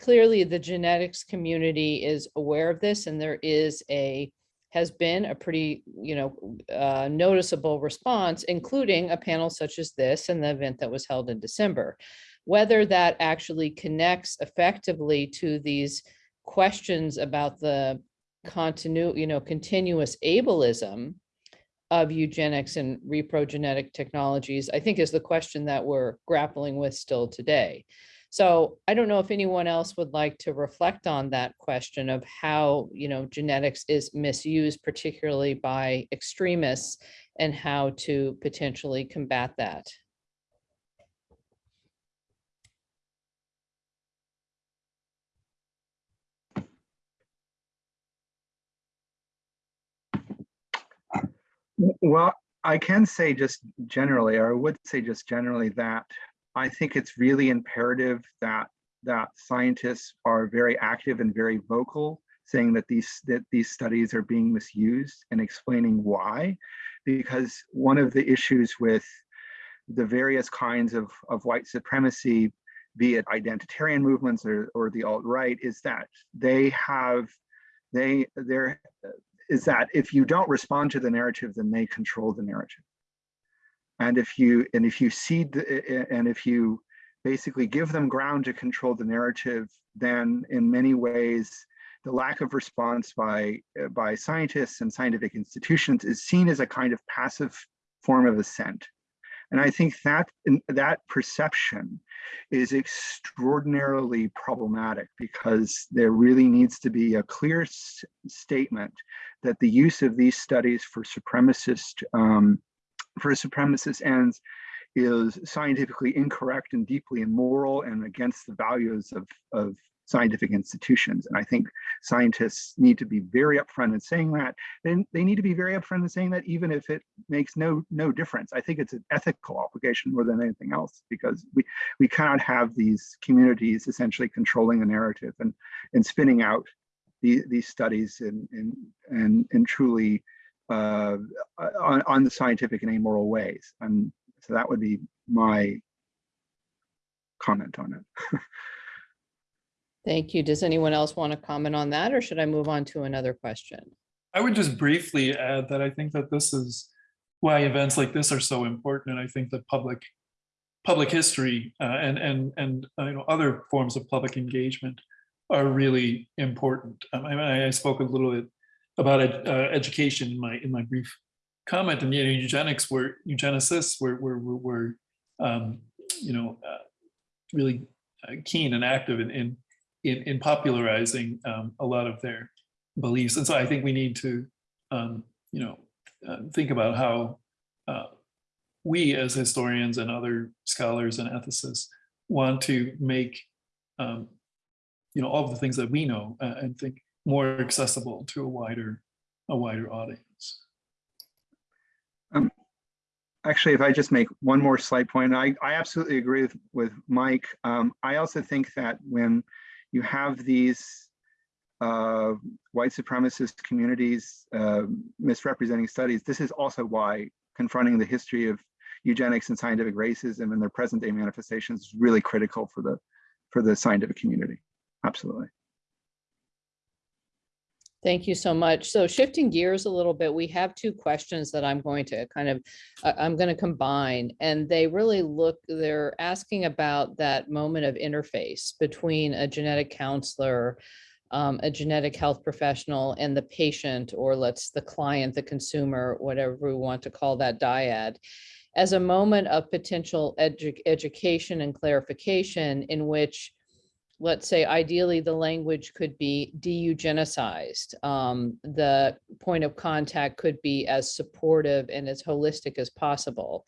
clearly the genetics community is aware of this and there is a has been a pretty, you know, uh, noticeable response, including a panel such as this and the event that was held in December. Whether that actually connects effectively to these questions about the continu, you know, continuous ableism of eugenics and reprogenetic technologies, I think is the question that we're grappling with still today. So I don't know if anyone else would like to reflect on that question of how, you know, genetics is misused, particularly by extremists and how to potentially combat that. Well, I can say just generally, or I would say just generally that I think it's really imperative that that scientists are very active and very vocal, saying that these that these studies are being misused and explaining why. Because one of the issues with the various kinds of, of white supremacy, be it identitarian movements or, or the alt-right, is that they have they they're that if you don't respond to the narrative, then they control the narrative. And if you and if you seed the, and if you basically give them ground to control the narrative, then in many ways, the lack of response by by scientists and scientific institutions is seen as a kind of passive form of assent. And I think that that perception is extraordinarily problematic because there really needs to be a clear statement that the use of these studies for supremacist um, for a supremacist ends is scientifically incorrect and deeply immoral and against the values of, of scientific institutions. And I think scientists need to be very upfront in saying that. Then they need to be very upfront in saying that even if it makes no no difference. I think it's an ethical obligation more than anything else because we we cannot have these communities essentially controlling the narrative and and spinning out the, these studies in in and and truly uh, on, on the scientific and amoral ways. And so that would be my comment on it. Thank you. Does anyone else want to comment on that or should I move on to another question? I would just briefly add that I think that this is why events like this are so important. And I think that public public history uh, and and and uh, you know other forms of public engagement are really important. Um, I, I spoke a little bit about ed, uh, education in my in my brief comment, and you know eugenics were eugenicists were were were, um, you know uh, really uh, keen and active in in in, in popularizing um, a lot of their beliefs. And so I think we need to, um, you know, uh, think about how uh, we as historians and other scholars and ethicists want to make, um, you know, all of the things that we know uh, and think more accessible to a wider, a wider audience. Um, Actually, if I just make one more slight point, I, I absolutely agree with, with Mike. Um, I also think that when you have these uh, white supremacist communities uh, misrepresenting studies, this is also why confronting the history of eugenics and scientific racism and their present day manifestations is really critical for the for the scientific community. Absolutely. Thank you so much. So shifting gears a little bit, we have two questions that I'm going to kind of, I- I'm going to combine. And they really look, they're asking about that moment of interface between a genetic counselor, um, a genetic health professional and the patient, or let's the client, the consumer, whatever we want to call that dyad, as a moment of potential edu- education and clarification in which let's say ideally the language could be de-eugenicized. Um, the point of contact could be as supportive and as holistic as possible.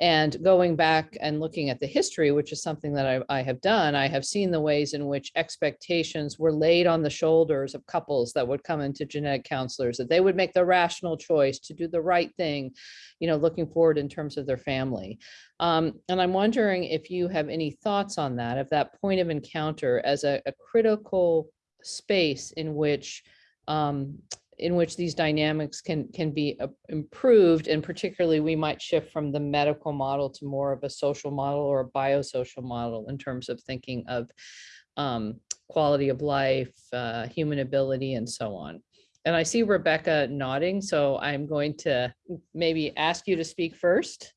And going back and looking at the history, which is something that I, I have done, I have seen the ways in which expectations were laid on the shoulders of couples that would come into genetic counselors, that they would make the rational choice to do the right thing, you know, looking forward in terms of their family. Um, and I'm wondering if you have any thoughts on that, of that point of encounter as a, a critical space in which um, in which these dynamics can can be uh, improved and particularly we might shift from the medical model to more of a social model or a biosocial model in terms of thinking of um, quality of life, uh, human ability, and so on. And I see Rebecca nodding, so I'm going to maybe ask you to speak first.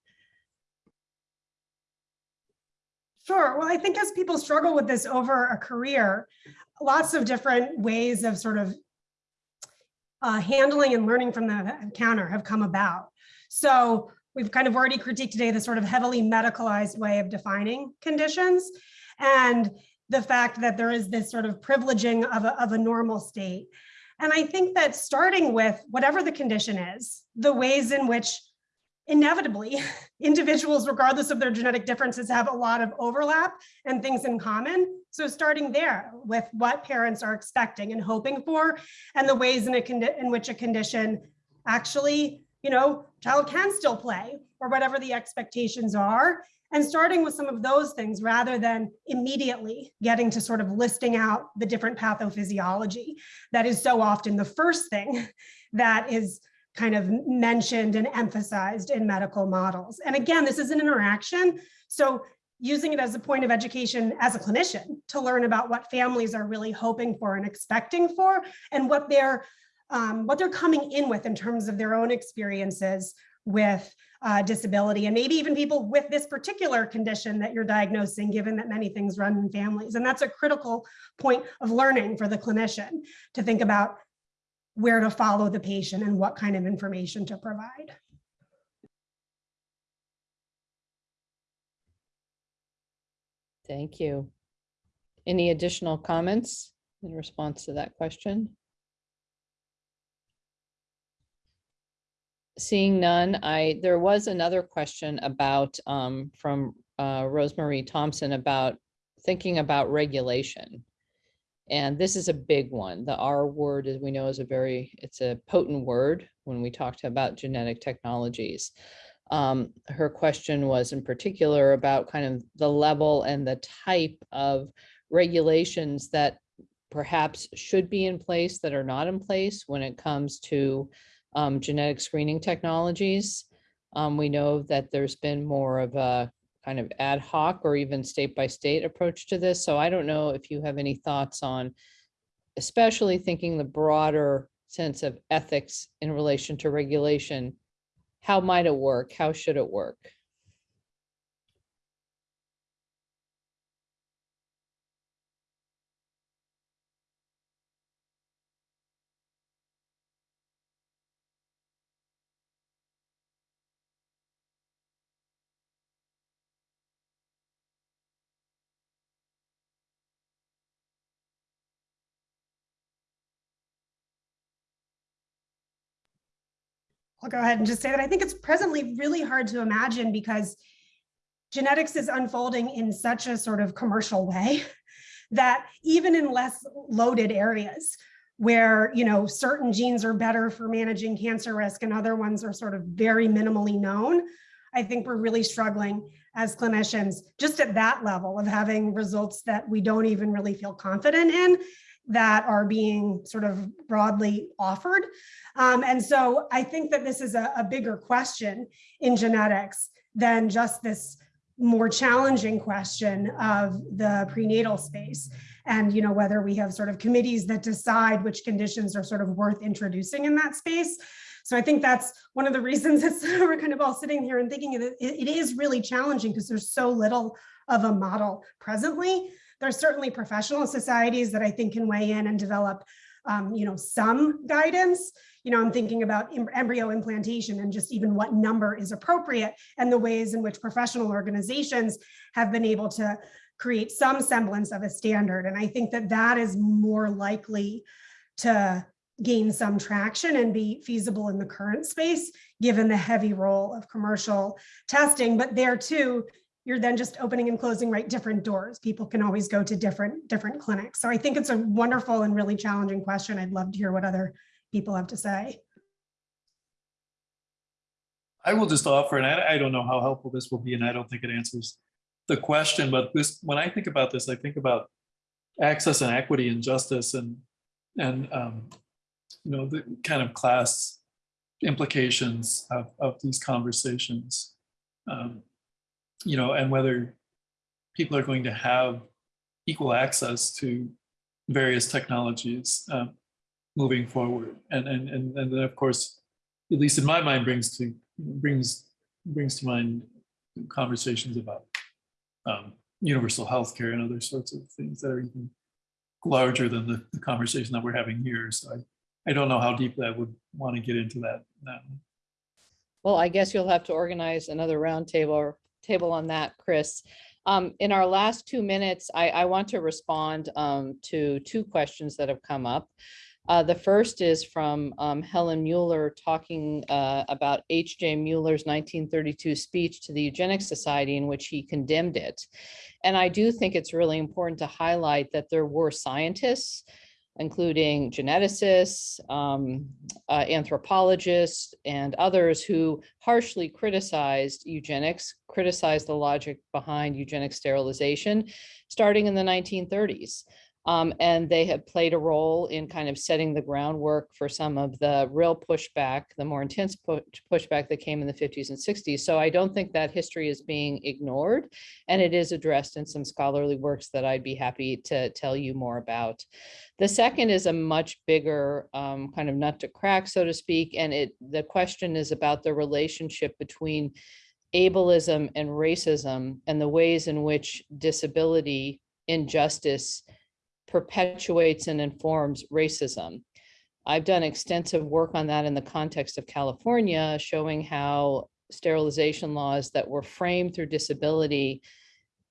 Sure. Well, I think as people struggle with this over a career, lots of different ways of sort of uh, handling and learning from the encounter have come about. So we've kind of already critiqued today the sort of heavily medicalized way of defining conditions and the fact that there is this sort of privileging of a, of a normal state. And I think that starting with whatever the condition is, the ways in which inevitably individuals, regardless of their genetic differences, have a lot of overlap and things in common. So starting there with what parents are expecting and hoping for, and the ways in, in which a condition actually, you know, child can still play or whatever the expectations are. And starting with some of those things rather than immediately getting to sort of listing out the different pathophysiology that is so often the first thing that is kind of mentioned and emphasized in medical models. And again, this is an interaction. So using it as a point of education as a clinician to learn about what families are really hoping for and expecting for and what they're um, what they're coming in with in terms of their own experiences with uh, disability and maybe even people with this particular condition that you're diagnosing given that many things run in families and that's a critical point of learning for the clinician to think about where to follow the patient and what kind of information to provide. Thank you. Any additional comments in response to that question? Seeing none, I, there was another question about, um, from, uh, Rosemary Thompson about thinking about regulation. And this is a big one. The R word, as we know, is a very, it's a potent word when we talked about genetic technologies. Um, her question was in particular about kind of the level and the type of regulations that perhaps should be in place that are not in place when it comes to um, genetic screening technologies. Um, we know that there's been more of a kind of ad hoc or even state by state approach to this. So I don't know if you have any thoughts on, especially thinking the broader sense of ethics in relation to regulation. How might it work? How should it work? I'll go ahead and just say that I think it's presently really hard to imagine because genetics is unfolding in such a sort of commercial way that even in less loaded areas where you know certain genes are better for managing cancer risk and other ones are sort of very minimally known, I think we're really struggling as clinicians just at that level of having results that we don't even really feel confident in that are being sort of broadly offered. Um, and so I think that this is a, a bigger question in genetics than just this more challenging question of the prenatal space and you know whether we have sort of committees that decide which conditions are sort of worth introducing in that space so i think that's one of the reasons that we're kind of all sitting here and thinking it, it is really challenging because there's so little of a model presently there's certainly professional societies that I think can weigh in and develop, um, you know, some guidance. You know, I'm thinking about embryo implantation and just even what number is appropriate and the ways in which professional organizations have been able to create some semblance of a standard. And I think that that is more likely to gain some traction and be feasible in the current space, given the heavy role of commercial testing. But there too, you're then just opening and closing right different doors. People can always go to different different clinics. So I think it's a wonderful and really challenging question. I'd love to hear what other people have to say. I will just offer, and I, don't know how helpful this will be, and I don't think it answers the question, but this, when I think about this, I think about access and equity and justice and, and, um, you know, the kind of class implications of, of these conversations. Um, you know, and whether people are going to have equal access to various technologies um, moving forward. And, and, and, and then of course, at least in my mind, brings to brings brings to mind conversations about um, universal health care and other sorts of things that are even larger than the, the conversation that we're having here. So I, I don't know how deep I would want to get into that now. Well, I guess you'll have to organize another roundtable table on that, Chris. Um, in our last two minutes, I, I want to respond um, to two questions that have come up. Uh, the first is from um, Helen Mueller talking uh, about H.J. Muller's 1932 speech to the Eugenics Society in which he condemned it. And I do think it's really important to highlight that there were scientists including geneticists, um, uh, anthropologists, and others who harshly criticized eugenics, criticized the logic behind eugenic sterilization, starting in the 1930s. Um, and they have played a role in kind of setting the groundwork for some of the real pushback, the more intense push, pushback that came in the 50s and 60s. So I don't think that history is being ignored, and it is addressed in some scholarly works that I'd be happy to tell you more about. The second is a much bigger um, kind of nut to crack, so to speak, and it the question is about the relationship between ableism and racism and the ways in which disability, injustice, perpetuates and informs racism. I've done extensive work on that in the context of California, showing how sterilization laws that were framed through disability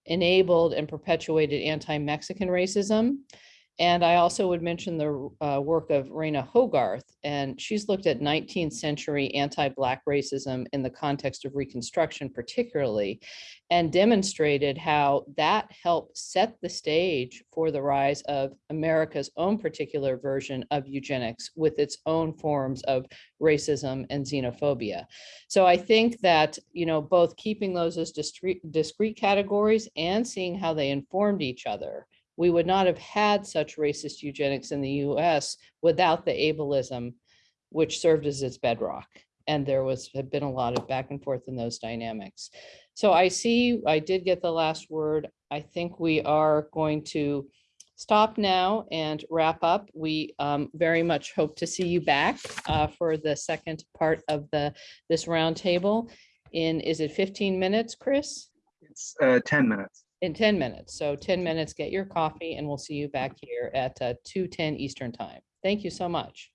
enabled and perpetuated anti-Mexican racism And I also would mention the uh, work of Rana Hogarth, and she's looked at 19th century anti-Black racism in the context of Reconstruction particularly, and demonstrated how that helped set the stage for the rise of America's own particular version of eugenics with its own forms of racism and xenophobia. So I think that, you know, both keeping those as discrete, discrete categories and seeing how they informed each other we would not have had such racist eugenics in the US without the ableism, which served as its bedrock. And there was, had been a lot of back and forth in those dynamics. So I see, I did get the last word. I think we are going to stop now and wrap up. We um, very much hope to see you back uh, for the second part of the, this roundtable in, is it 15 minutes, Chris? It's uh, 10 minutes. In 10 minutes. So 10 minutes, get your coffee and we'll see you back here at uh, 2:10 Eastern Time. Thank you so much.